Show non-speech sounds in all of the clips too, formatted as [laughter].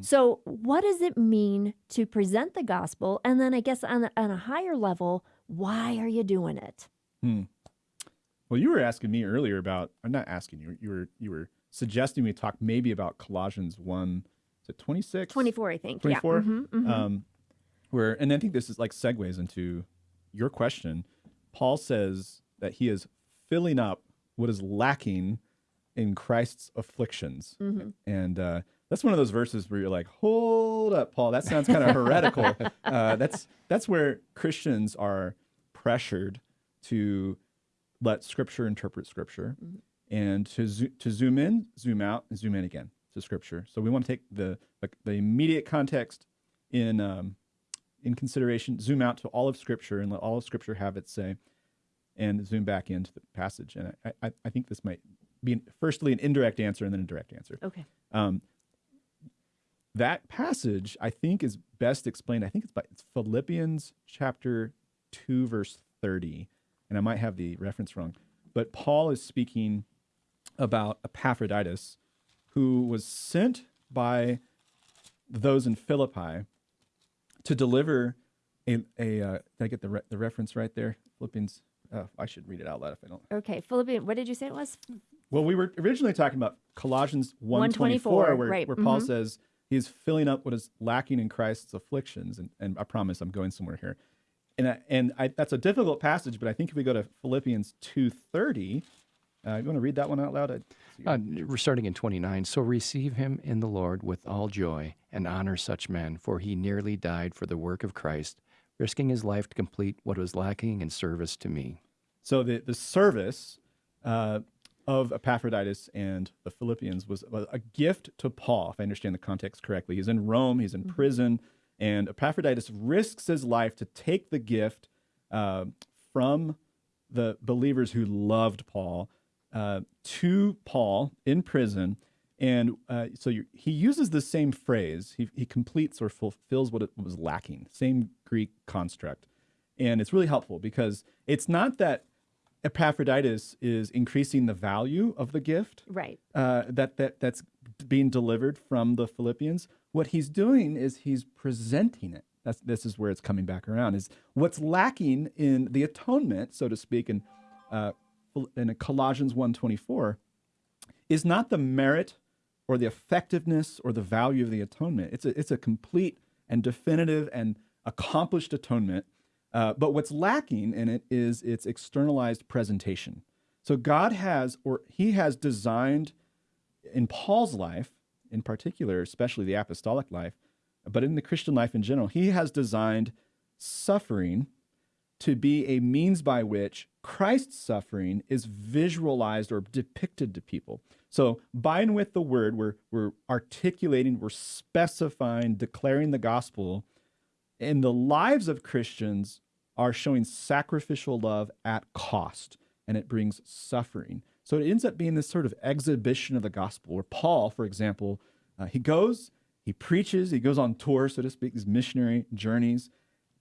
So, what does it mean to present the gospel? And then, I guess, on a, on a higher level, why are you doing it? Hmm. Well, you were asking me earlier about. I'm not asking you. You were you were suggesting we talk maybe about Colossians one. Is it 26? 24, I think. 24. Yeah. Mhm, mhm. Um, where and I think this is like segues into your question. Paul says that he is filling up what is lacking in Christ's afflictions, Mhm. and uh, that's one of those verses where you're like, "Hold up, Paul, that sounds kind of heretical." [laughs] Uh, that's that's where Christians are pressured to let Scripture interpret Scripture, and to zo- to zoom in, zoom out, and zoom in again to Scripture. So we want to take the the, the immediate context in um, in consideration, zoom out to all of Scripture and let all of Scripture have its say, and zoom back into the passage. And I, I, I think this might be firstly an indirect answer and then a direct answer. Okay. Um, that passage, I think, is best explained. I think it's by it's Philippians chapter two, verse thirty, and I might have the reference wrong, but Paul is speaking about Epaphroditus, who was sent by those in Philippi to deliver a a. Uh, did I get the re- the reference right there? Philippians. Oh, I should read it out loud if I don't. Okay. Philippians, what did you say it was? Well, we were originally talking about Colossians 124, 124, where, right, where Paul mhm. says he's filling up what is lacking in Christ's afflictions. And, and I promise I'm going somewhere here. And, I, and I, that's a difficult passage, but I think if we go to Philippians 2.30, uh, you want to read that one out loud? Uh, we're starting in 29. So receive him in the Lord with all joy and honor such men, for he nearly died for the work of Christ, risking his life to complete what was lacking in service to me. So the, the service uh, of Epaphroditus and the Philippians was a gift to Paul, if I understand the context correctly. He's in Rome, he's in prison, and Epaphroditus risks his life to take the gift uh, from the believers who loved Paul uh, to Paul in prison. And uh, so you he uses the same phrase. He, he completes or fulfills what it was lacking, same Greek construct. And it's really helpful because it's not that Epaphroditus is increasing the value of the gift Right. uh, that that that's being delivered from the Philippians. What he's doing is he's presenting it. That's this is where it's coming back around. Is what's lacking in the atonement, so to speak, in uh, in Colossians 1.24, is not the merit or the effectiveness or the value of the atonement. It's a it's a complete and definitive and accomplished atonement. Uh, but what's lacking in it is its externalized presentation. So God has, or He has designed in Paul's life, in particular, especially the apostolic life, but in the Christian life in general, He has designed suffering to be a means by which Christ's suffering is visualized or depicted to people. So, by and with the word, we're, we're articulating, we're specifying, declaring the gospel and the lives of Christians are showing sacrificial love at cost, and it brings suffering. So it ends up being this sort of exhibition of the gospel, where Paul, for example, uh, he goes, he preaches, he goes on tour, so to speak, these missionary journeys,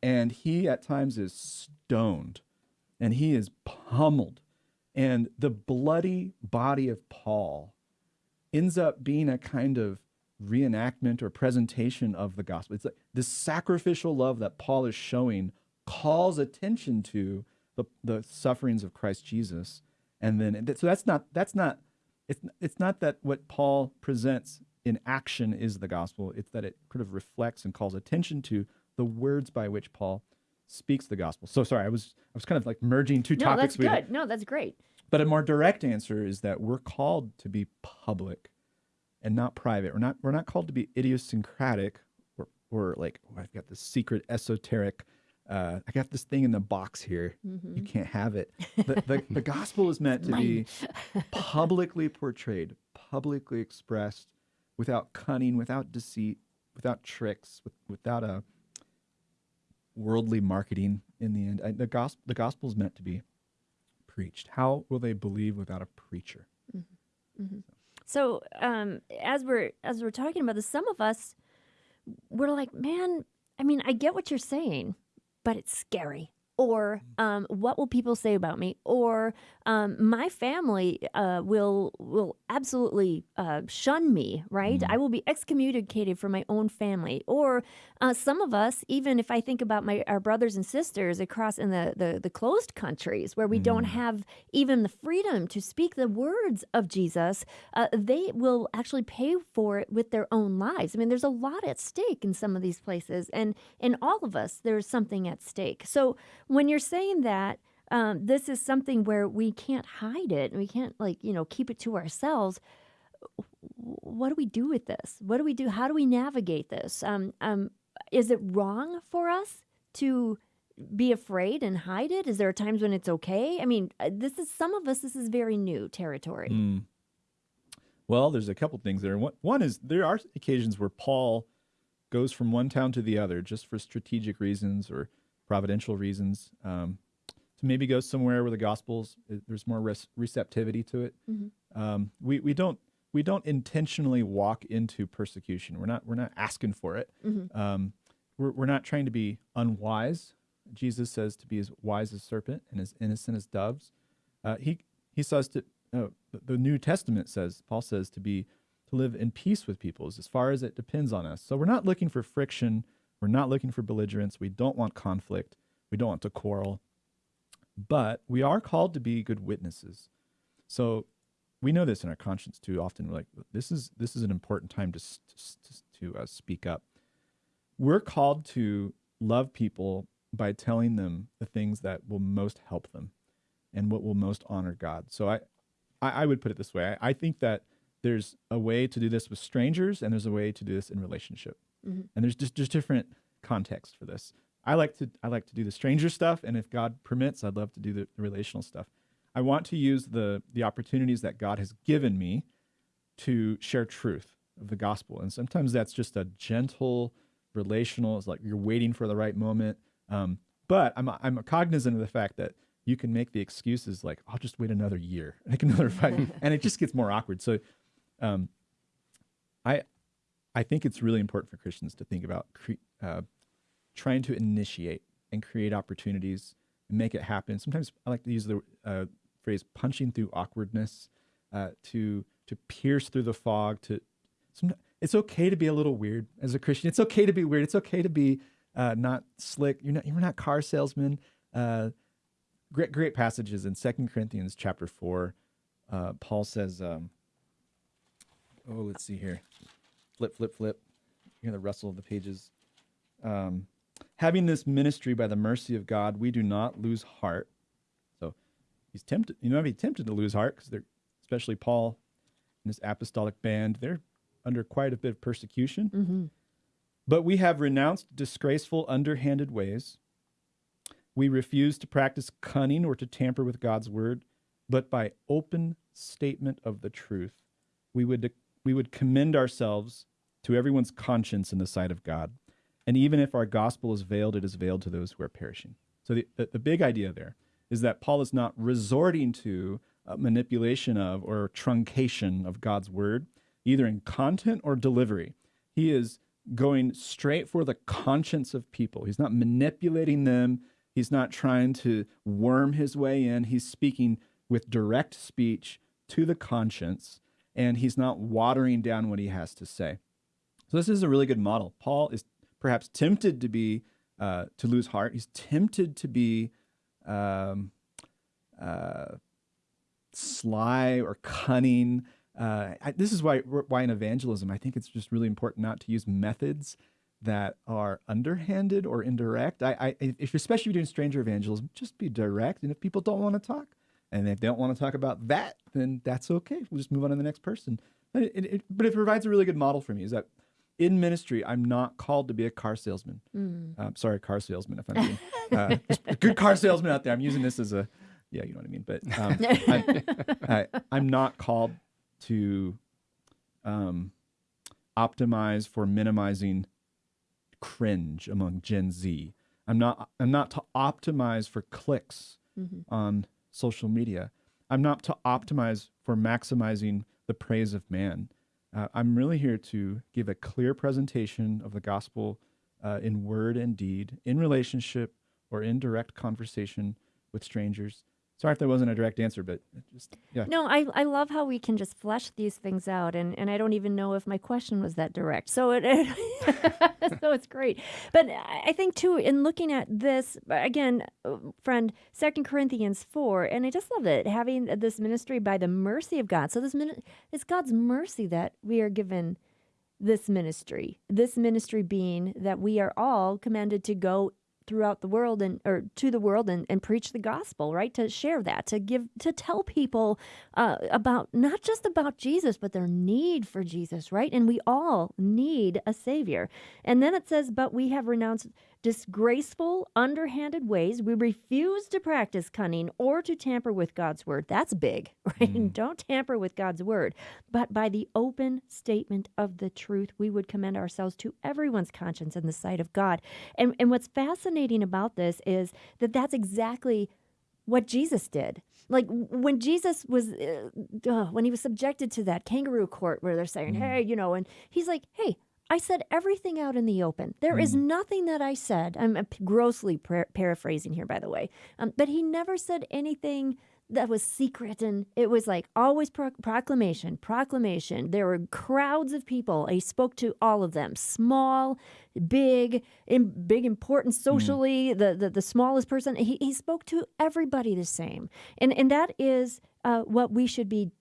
and he at times is stoned and he is pummeled. And the bloody body of Paul ends up being a kind of reenactment or presentation of the gospel. It's like the sacrificial love that Paul is showing calls attention to the, the sufferings of Christ Jesus. And then so that's not that's not it's it's not that what Paul presents in action is the gospel. It's that it kind of reflects and calls attention to the words by which Paul speaks the gospel. So sorry, I was I was kind of like merging two No, topics. that's we- good. No, that's great. but a more direct answer is that we're called to be public and not private. We're not we're not called to be idiosyncratic or or like oh, I've got this secret esoteric uh, I got this thing in the box here. Mm-hmm. You can't have it. The, the, [laughs] the gospel is meant to be publicly portrayed, publicly expressed, without cunning, without deceit, without tricks, with, without a worldly marketing. In the end, I, the gospel the gospel is meant to be preached. How will they believe without a preacher? Mm-hmm. Mm-hmm. So, um, as we're as we're talking about this, some of us we're like, man, I mean, I get what you're saying, but it's scary. Or um, what will people say about me? Or um, my family uh, will will absolutely uh, shun me. Right, I will be excommunicated from my own family, or uh, some of us, even if I think about my our brothers and sisters across in the the, the closed countries where we don't have even the freedom to speak the words of Jesus, uh, they will actually pay for it with their own lives. I mean, there's a lot at stake in some of these places, and in all of us, there's something at stake. So when you're saying that. Um, this is something where we can't hide it and we can't like you know keep it to ourselves what do we do with this? What do we do? How do we navigate this? Um, um, is it wrong for us to be afraid and hide it? Is there times when it's okay? I mean, uh, this is some of us. This is very new territory. Mm. Well, there's a couple things there. One, one is there are occasions where Paul goes from one town to the other just for strategic reasons or providential reasons. Um, to maybe go somewhere where the gospel's uh, there's more res- receptivity to it. Um, we we don't we don't intentionally walk into persecution. We're not we're not asking for it. Um, we're we're not trying to be unwise. Jesus says to be as wise as serpent and as innocent as doves. Uh, he he says to oh, the, the New Testament says Paul says to be to live in peace with people as far as it depends on us. So we're not looking for friction. We're not looking for belligerence. We don't want conflict. We don't want to quarrel. But we are called to be good witnesses. So we know this in our conscience too. Often we're like, this is this is an important time to to, to uh, speak up. We're called to love people by telling them the things that will most help them and what will most honor God. So I, I, I would put it this way. I, I think that there's a way to do this with strangers and there's a way to do this in relationship. And there's just, just different context for this. I like to I like to do the stranger stuff, and if God permits, I'd love to do the, the relational stuff. I want to use the the opportunities that God has given me to share truth of the gospel, and sometimes that's just a gentle relational. It's like you're waiting for the right moment. Um, but I'm I'm cognizant of the fact that you can make the excuses like I'll just wait another year, [laughs] like another fight, and it just gets more awkward. So, um, I I think it's really important for Christians to think about cre- uh, trying to initiate and create opportunities and make it happen. Sometimes I like to use the uh, phrase "punching through awkwardness" uh, to to pierce through the fog. To it's okay to be a little weird as a Christian. It's okay to be weird. It's okay to be uh, not slick. You're not you're not car salesman. Uh, great great passages in Second Corinthians chapter four. Uh, Paul says, um, "Oh, let's see here." flip, flip, flip. You hear the rustle of the pages. Um, having this ministry by the mercy of God, we do not lose heart. So he's tempted, you know, be tempted to lose heart because they're, especially Paul and his apostolic band, they're under quite a bit of persecution. Mm-hmm. But we have renounced disgraceful, underhanded ways. We refuse to practice cunning or to tamper with God's word, but by open statement of the truth, we would we would commend ourselves to everyone's conscience in the sight of God. And even if our gospel is veiled, it is veiled to those who are perishing. So the, the, the big idea there is that Paul is not resorting to uh, manipulation of or truncation of God's word, either in content or delivery. He is going straight for the conscience of people. He's not manipulating them. He's not trying to worm his way in. He's speaking with direct speech to the conscience, and he's not watering down what he has to say. So this is a really good model. Paul is perhaps tempted to be uh, to lose heart. He's tempted to be um, uh, sly or cunning. Uh, I, this is why why in evangelism I think it's just really important not to use methods that are underhanded or indirect. I, I if especially if you're doing stranger evangelism, just be direct. And if people don't want to talk, and if they don't want to talk about that, then that's okay. We'll just move on to the next person. But it, it, but it provides a really good model for me. Is that in ministry, I'm not called to be a car salesman. Um, sorry, car salesman. If I'm being [laughs] uh, a good car salesman out there, I'm using this as a yeah, you know what I mean. But um, [laughs] I'm, I, I'm not called to um, optimize for minimizing cringe among Gen Z. I'm not. I'm not to optimize for clicks on social media. I'm not to optimize for maximizing the praise of man. Uh, I'm really here to give a clear presentation of the gospel uh, in word and deed, in relationship or in direct conversation with strangers, Sorry if there wasn't a direct answer, but just yeah. No, I, I love how we can just flesh these things out, and, and I don't even know if my question was that direct. So it, [laughs] so it's great. But I think too, in looking at this again, friend, Second Corinthians four, and I just love it having this ministry by the mercy of God. So this min- it's God's mercy that we are given this ministry. This ministry being that we are all commanded to go throughout the world and or to the world and, and preach the gospel right? To share that to give to tell people uh, about not just about jesus but their need for jesus right? And we all need a savior. And then it says but we have renounced disgraceful underhanded ways. We refuse to practice cunning or to tamper with god's word. That's big [laughs] right? Don't tamper with god's word. But by the open statement of the truth we would commend ourselves to everyone's conscience in the sight of god. And and what's fascinating about this is that that's exactly what Jesus did. Like when Jesus was, uh, when he was subjected to that kangaroo court where they're saying, hey, you know, and he's like, hey, I said everything out in the open. There is nothing that I said. I'm grossly par- paraphrasing here, by the way. Um, but he never said anything that was secret. And it was like always pro- proclamation, proclamation. There were crowds of people. He spoke to all of them, small, big, in, big, important socially, the, the, the smallest person. He, he spoke to everybody the same. And, and that is uh, what we should be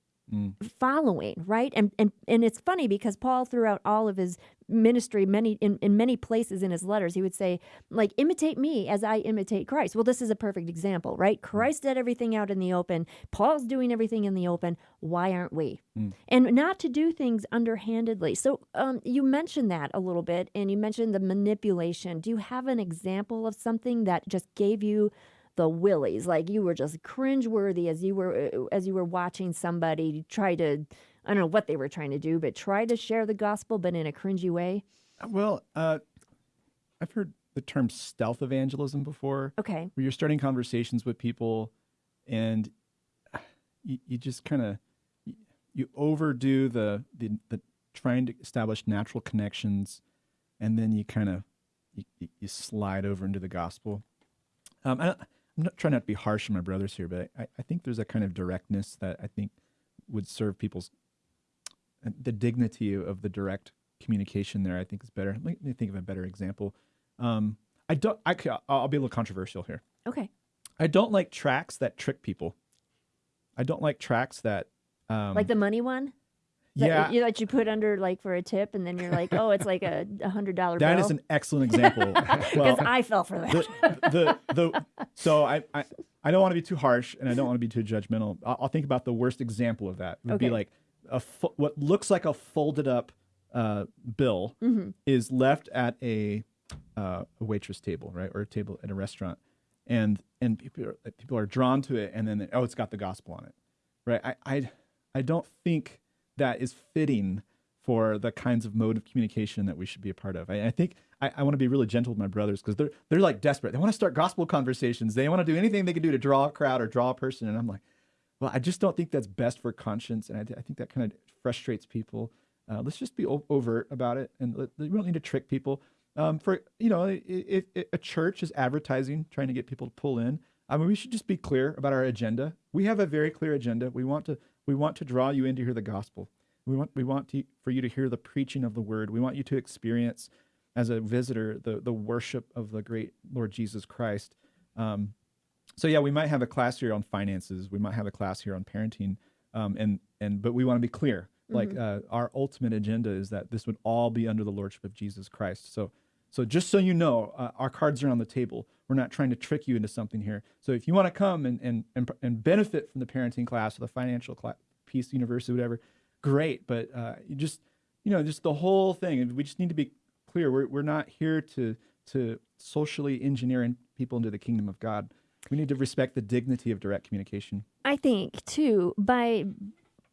following right and and and it's funny because paul throughout all of his ministry many in, in many places in his letters he would say like imitate me as i imitate christ. Well this is a perfect example right? Christ did everything out in the open. Paul's doing everything in the open. Why aren't we? And not to do things underhandedly. So um, you mentioned that a little bit and you mentioned the manipulation. Do you have an example of something that just gave you the willies? Like you were just cringeworthy as you were uh, as you were watching somebody try to i don't know what they were trying to do but try to share the gospel but in a cringy way Well, uh, I've heard the term stealth evangelism before. okay where you're starting conversations with people and you, you just kind of you overdo the, the the trying to establish natural connections and then you kind of you, you- slide over into the gospel um, I, i'm not trying not to be harsh on my brothers here but I, I think there's a kind of directness that i think would serve people's uh, the dignity of the direct communication there i think is better let me think of a better example um, i don't I, I'll be a little controversial here okay I don't like tracts that trick people. I don't like tracts that, um, like the money one that, yeah, you, that you put under like for a tip and then you're like oh it's like a hundred dollar bill that is an excellent example. [laughs] because well, i fell for that the, the the so I, I I don't want to be too harsh and I don't want to be too judgmental. I'll, I'll think about the worst example of that. It would Okay. be like a fo- what looks like a folded up uh, bill Mm-hmm. is left at a uh, a waitress table, right, or a table at a restaurant, and and people are, people are drawn to it, and then they, oh, it's got the gospel on it, right? I I I don't think that is fitting for the kinds of mode of communication that we should be a part of. I, I think I, I want to be really gentle with my brothers because they're they're like desperate. They want to start gospel conversations. They want to do anything they can do to draw a crowd or draw a person, and I'm like, well, I just don't think that's best for conscience, and I, I think that kind of frustrates people. Uh, let's just be overt about it, and let, we don't need to trick people. Um, for you know, if, if a church is advertising, trying to get people to pull in, I mean, we should just be clear about our agenda. We have a very clear agenda. We want to we want to draw you in to hear the gospel. We want we want to, for you to hear the preaching of the word. We want you to experience as a visitor the the worship of the great Lord Jesus Christ. Um, so yeah, we might have a class here on finances. We might have a class here on parenting, um, and and but we want to be clear. Like uh, our ultimate agenda is that this would all be under the lordship of Jesus Christ. So so just so you know, uh, our cards are on the table. We're not trying to trick you into something here. So if you want to come and and and, and benefit from the parenting class or the financial class, Peace University, whatever, great. But uh, you just you know just the whole thing. We just need to be clear. We're we're not here to to socially engineer people into the kingdom of God. We need to respect the dignity of direct communication. I think too by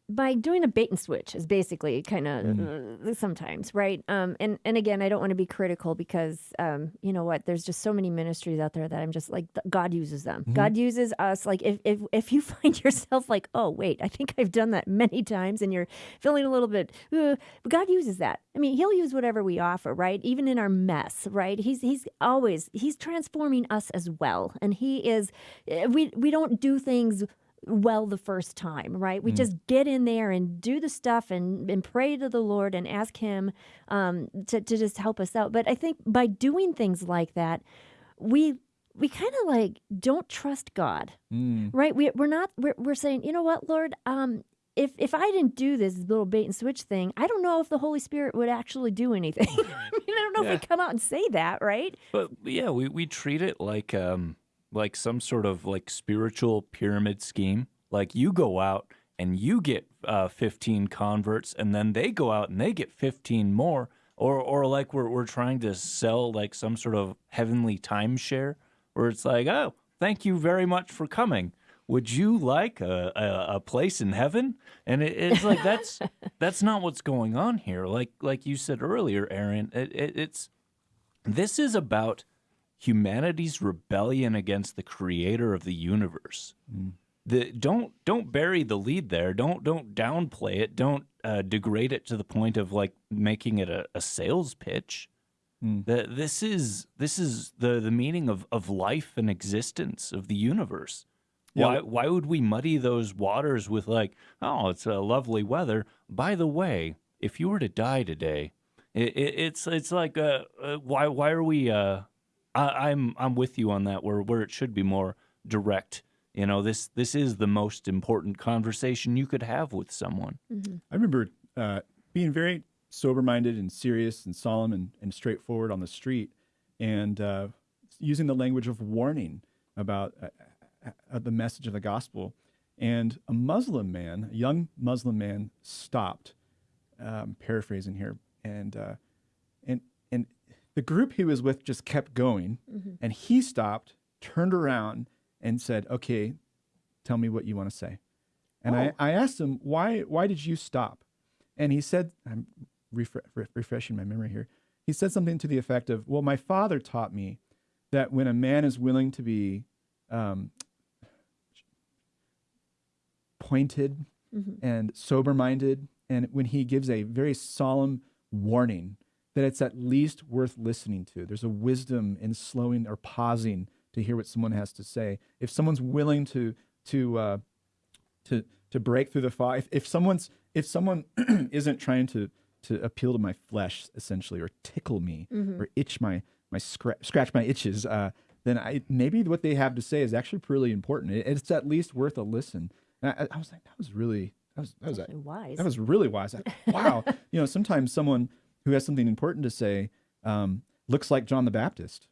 by doing a bait and switch is basically kind of Mm. uh, sometimes right? Um and and again i don't want to be critical because um you know what? There's just so many ministries out there that i'm just like th- god uses them. Mm-hmm. god uses us like if, if if you [laughs] find yourself like oh wait i think i've done that many times and you're feeling a little bit uh, but god uses that. I mean he'll use whatever we offer right? Even in our mess right? He's he's always he's transforming us as well and he is eh, we we don't do things well the first time, right? We just get in there and do the stuff and, and pray to the Lord and ask Him um, to, to just help us out. But I think by doing things like that, we we kind of like don't trust God, Mm. right? We, we're not, we're, we're saying, you know what, Lord, um, if, if I didn't do this little bait and switch thing, I don't know if the Holy Spirit would actually do anything. [laughs] I mean, I don't know Yeah. if we come out and say that, right? But yeah, we, we treat it like um like some sort of like spiritual pyramid scheme. Like you go out and you get uh, 15 converts, and then they go out and they get 15 more. Or or like we're we're trying to sell like some sort of heavenly timeshare where it's like, oh, thank you very much for coming. Would you like a, a, a place in heaven? And it, it's like that's [laughs] that's not what's going on here. Like like you said earlier, Aaron, it, it, it's this is about humanity's rebellion against the creator of the universe. The, don't don't bury the lead there. Don't don't downplay it. Don't uh, degrade it to the point of like making it a, a sales pitch. The, this is this is the the meaning of, of life and existence of the universe. Yeah. Why why would we muddy those waters with like oh it's a lovely weather? By the way, if you were to die today, it, it, it's it's like uh, uh, why why are we? Uh, I, I'm I'm with you on that. Where where it should be more direct. You know this this is the most important conversation you could have with someone. I remember uh, being very sober minded and serious and solemn and, and straightforward on the street and uh, using the language of warning about uh, uh, the message of the gospel. And a Muslim man, a young Muslim man, stopped. Um, paraphrasing here, and uh, and and the group he was with just kept going, and he stopped, turned around, and said, "Okay, tell me what you want to say." And I, I asked him, "Why why did you stop?" And he said, "I'm refre- re- refreshing my memory here." He said something to the effect of, "Well, my father taught me that when a man is willing to be um, pointed and sober minded, and when he gives a very solemn warning, that it's at least worth listening to. There's a wisdom in slowing or pausing to hear what someone has to say. If someone's willing to to uh, to to break through the fog, if, if someone's if someone [clears throat] isn't trying to to appeal to my flesh essentially, or tickle me, or itch my my scra- scratch my itches, uh, then I maybe what they have to say is actually pretty important. It- it's at least worth a listen. And I, I was like, that was really that was that was wise. that was really wise. I- Wow. [laughs] you know, sometimes someone who has something important to say um, looks like John the Baptist.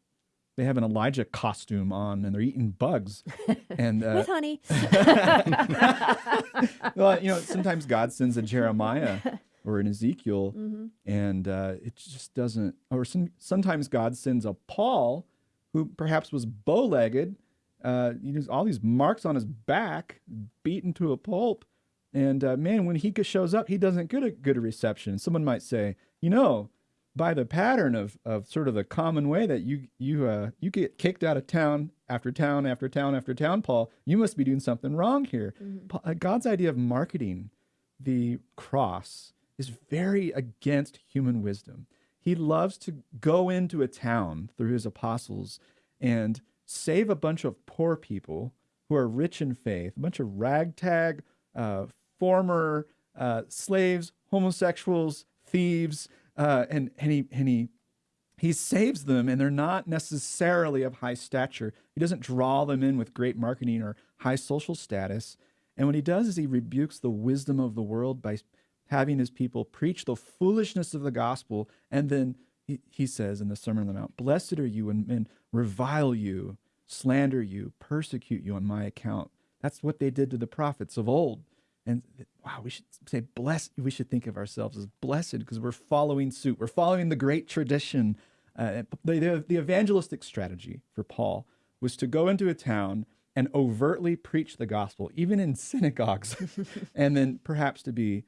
They have an Elijah costume on and they're eating bugs. [laughs] And, uh, With honey. [laughs] well, you know, sometimes God sends a Jeremiah [laughs] or an Ezekiel Mm-hmm. and uh, it just doesn't, or some, sometimes God sends a Paul who perhaps was bow legged, uh, you know, all these marks on his back, beaten to a pulp. And uh, man, when he shows up, he doesn't get a good reception. Someone might say, you know, by the pattern of, of sort of the common way that you you uh, you get kicked out of town after town after town after town, Paul, you must be doing something wrong here. Pa- uh, God's idea of marketing the cross is very against human wisdom. He loves to go into a town through his apostles and save a bunch of poor people who are rich in faith, a bunch of ragtag, uh, former uh, slaves, homosexuals, thieves, uh, and and he and he he saves them and they're not necessarily of high stature. He doesn't draw them in with great marketing or high social status. And what he does is he rebukes the wisdom of the world by having his people preach the foolishness of the gospel. And then he, he says in the Sermon on the Mount, Blessed are you when men revile you, slander you, persecute you on my account. That's what they did to the prophets of old. And wow, we should say blessed. We should think of ourselves as blessed because we're following suit. We're following the great tradition. Uh, the, the, the evangelistic strategy for Paul was to go into a town and overtly preach the gospel, even in synagogues, [laughs] and then perhaps to be.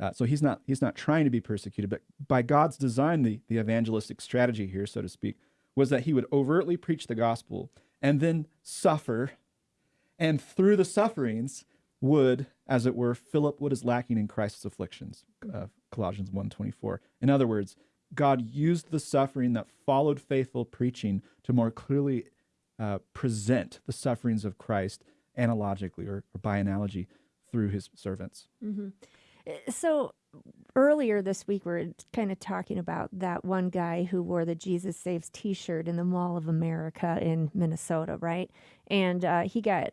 Uh, so he's not he's not trying to be persecuted, but by God's design, the, the evangelistic strategy here, so to speak, was that he would overtly preach the gospel and then suffer, and through the sufferings would, as it were, fill up what is lacking in Christ's afflictions. Uh, Colossians 1.24. In other words, God used the suffering that followed faithful preaching to more clearly uh, present the sufferings of Christ analogically or, or by analogy through his servants. Mm-hmm. So earlier this week, we are kind of talking about that one guy who wore the Jesus Saves t shirt in the Mall of America in Minnesota, right? And uh, he got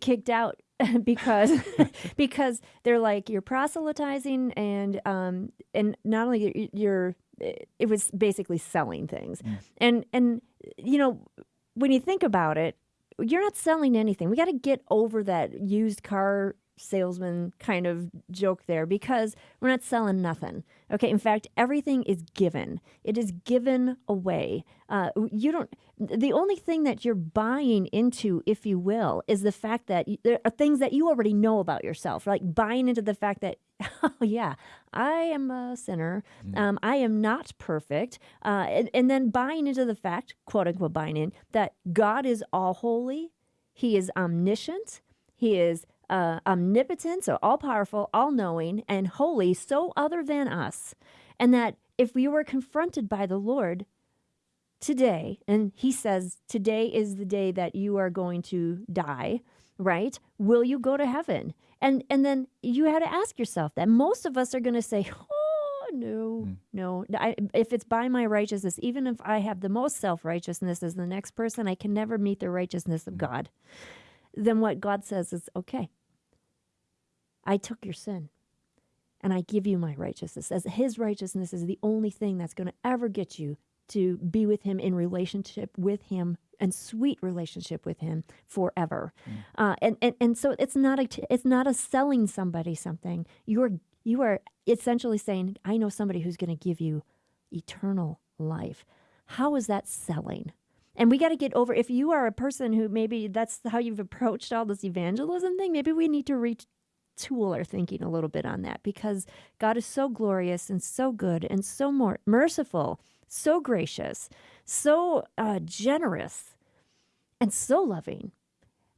kicked out [laughs] because [laughs] [laughs] because they're like you're proselytizing and um and not only you're it was basically selling things mm. and and you know when you think about it you're not selling anything we got to get over that used car salesman kind of joke there because we're not selling nothing. Okay, in fact, everything is given. It is given away. Uh, you don't. The only thing that you're buying into, if you will, is the fact that you, there are things that you already know about yourself. Like buying into the fact that, [laughs] oh yeah, I am a sinner. Mm. Um, I am not perfect. Uh, and, and then buying into the fact, quote unquote, buying in that God is all holy. He is omniscient. He is uh, omnipotent, so all powerful, all knowing, and holy, so other than us. And that if we were confronted by the Lord today, and He says, Today is the day that you are going to die, right? Will you go to heaven? And, and then you had to ask yourself that. Most of us are going to say, [laughs] Oh, no, mm. no. I, if it's by my righteousness, even if I have the most self righteousness as the next person, I can never meet the righteousness of mm. God. Then what God says is, okay, I took your sin and I give you my righteousness. As his righteousness is the only thing that's going to ever get you to be with him in relationship with him and sweet relationship with him forever. Mm. Uh, and, and and so it's not a it's not a selling somebody something. You're you are essentially saying, I know somebody who's going to give you eternal life. How is that selling? And we got to get over if you are a person who maybe that's how you've approached all this evangelism thing, maybe we need to reach tool our thinking a little bit on that because God is so glorious and so good and so more merciful, so gracious, so uh, generous, and so loving,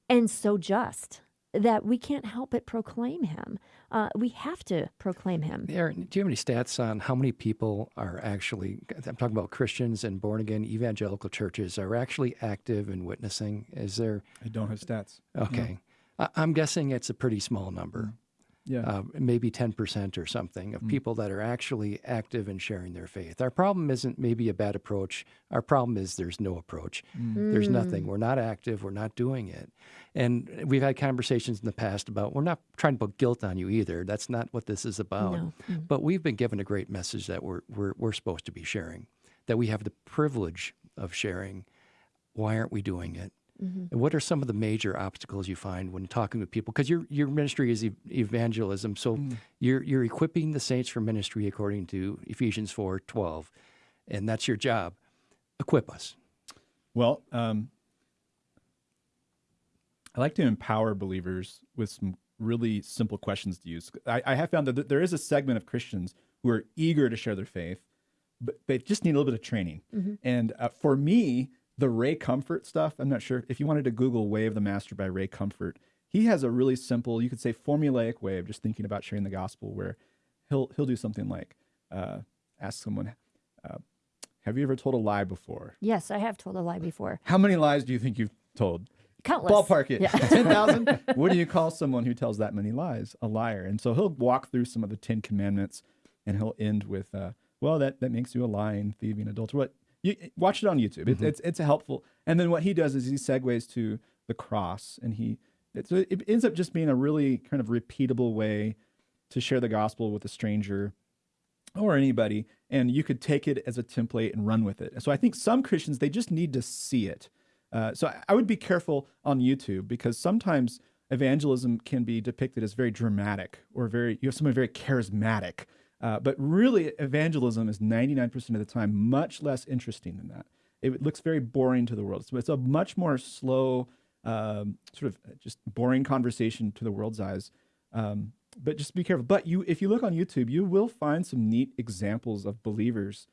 and so just that we can't help but proclaim him. Uh, we have to proclaim him. Aaron, do you have any stats on how many people are actually, I'm talking about Christians and born again evangelical churches, are actually active in witnessing? Is there? I don't have stats. Okay. I'm guessing it's a pretty small number. Yeah. Uh, maybe 10% or something of mm. people that are actually active in sharing their faith. Our problem isn't maybe a bad approach. Our problem is there's no approach. Mm. There's nothing. We're not active. We're not doing it. And we've had conversations in the past about we're not trying to put guilt on you either. That's not what this is about. No. Mm. But we've been given a great message that we're, we're, we're supposed to be sharing, that we have the privilege of sharing. Why aren't we doing it? Mm-hmm. And what are some of the major obstacles you find when talking with people? Because your your ministry is evangelism, so mm. you're you're equipping the saints for ministry according to Ephesians four twelve, and that's your job. Equip us. Well, um, I like to empower believers with some really simple questions to use. I, I have found that there is a segment of Christians who are eager to share their faith, but they just need a little bit of training. Mm-hmm. And uh, for me, the Ray Comfort stuff, I'm not sure if you wanted to Google Way of the Master by Ray Comfort, he has a really simple, you could say formulaic way of just thinking about sharing the gospel where he'll he'll do something like uh, ask someone, uh, have you ever told a lie before? Yes, I have told a lie before. How many lies do you think you've told? Countless. Ballpark it. Yeah. [laughs] 10,000? [laughs] what do you call someone who tells that many lies? A liar. And so he'll walk through some of the 10 commandments and he'll end with, uh, well, that, that makes you a lying, thieving, adulterer. What you watch it on YouTube. It, it's it's helpful. And then what he does is he segues to the cross, and he it, it ends up just being a really kind of repeatable way to share the gospel with a stranger or anybody, and you could take it as a template and run with it. So I think some Christians they just need to see it. Uh, so I, I would be careful on YouTube because sometimes evangelism can be depicted as very dramatic or very you have someone very charismatic uh, but really, evangelism is 99% of the time much less interesting than that. It looks very boring to the world. So it's a much more slow, um, sort of just boring conversation to the world's eyes. Um, but just be careful. But you, if you look on YouTube, you will find some neat examples of believers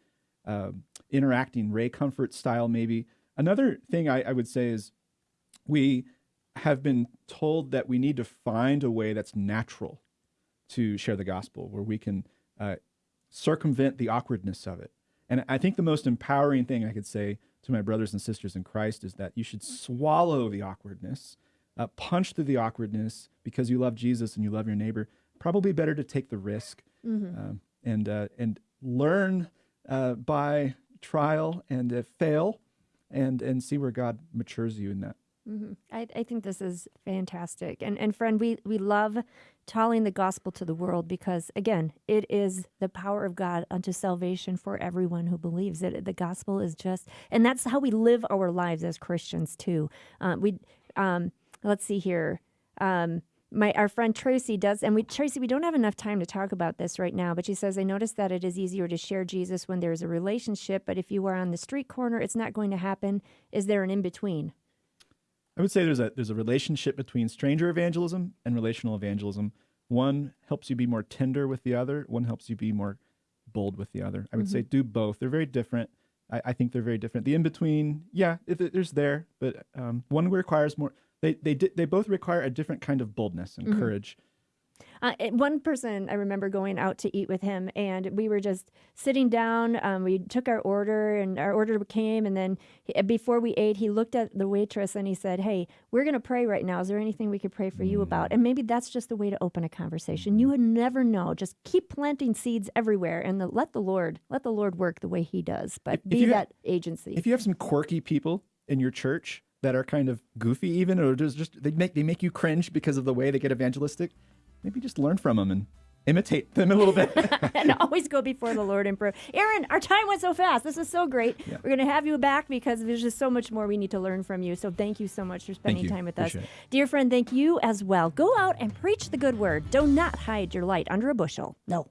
um, interacting, Ray Comfort style, maybe. Another thing I, I would say is we have been told that we need to find a way that's natural to share the gospel, where we can uh, circumvent the awkwardness of it. And I think the most empowering thing I could say to my brothers and sisters in Christ is that you should swallow the awkwardness, uh, punch through the awkwardness because you love Jesus and you love your neighbor. Probably better to take the risk um, and uh, and learn uh, by trial and uh, fail, and and see where God matures you in that. Hmm I, I think this is fantastic. And and friend, we we love telling the gospel to the world because again, it is the power of God unto salvation for everyone who believes it. The gospel is just, and that's how we live our lives as Christians too. Uh, we, um, let's see here. Um, my our friend Tracy does, and we Tracy, we don't have enough time to talk about this right now, but she says I noticed that it is easier to share Jesus when there is a relationship, but if you are on the street corner, it's not going to happen. Is there an in between? I would say there's a there's a relationship between stranger evangelism and relational evangelism. One helps you be more tender with the other. One helps you be more bold with the other. I would say do both. They're very different. I, I think they're very different. The in between, yeah, if it, there's there, but um, one requires more. They they di- they both require a different kind of boldness and courage. Uh, one person I remember going out to eat with him, and we were just sitting down. Um, we took our order, and our order came. And then he, uh, before we ate, he looked at the waitress and he said, "Hey, we're going to pray right now. Is there anything we could pray for you about?" And maybe that's just the way to open a conversation. You would never know. Just keep planting seeds everywhere, and the, let the Lord let the Lord work the way He does. But if be ha- that agency. If you have some quirky people in your church that are kind of goofy, even or just just they make they make you cringe because of the way they get evangelistic, maybe just learn from them and imitate them a little bit. [laughs] [laughs] and always go before the Lord in prayer. Aaron, our time went so fast. This is so great. We're going to have you back because there's just so much more we need to learn from you. So thank you so much for spending time with us. It. Dear friend, thank you as well. Go out and preach the good word. Do not hide your light under a bushel. No.